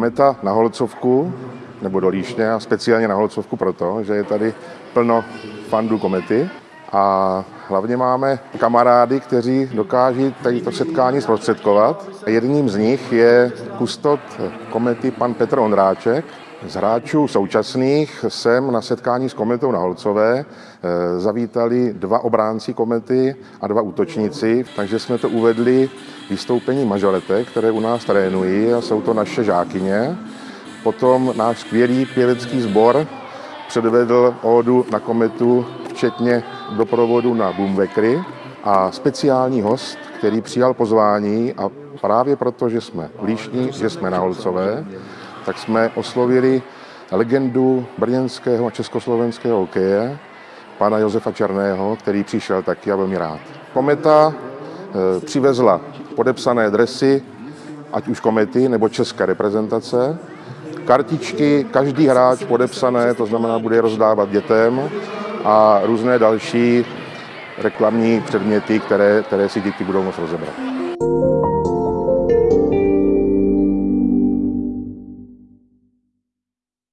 Kometa na Holcovku, nebo do Líšně, a speciálně na Holcovku proto, že je tady plno fandů komety a hlavně máme kamarády, kteří dokáží tady to setkání zprostředkovat. Jedním z nich je kustot komety pan Petr Ondráček, z hráčů současných jsem na setkání s kometou na Holcové eh, zavítali dva obránci komety a dva útočníci, takže jsme to uvedli vystoupení mažoretek, které u nás trénují a jsou to naše žákyně. Potom náš skvělý pěvecký sbor předvedl ódu na kometu, včetně doprovodu na Boomvekry a speciální host, který přijal pozvání a právě proto, že jsme líšní, že jsme na Holcové, tak jsme oslovili legendu brněnského a československého hokeje, pana Josefa Černého, který přišel taky a velmi rád. Kometa e, přivezla podepsané dresy, ať už komety nebo české reprezentace, kartičky, každý hráč podepsané, to znamená, bude je rozdávat dětem a různé další reklamní předměty, které, které si děti budou moct rozebrat.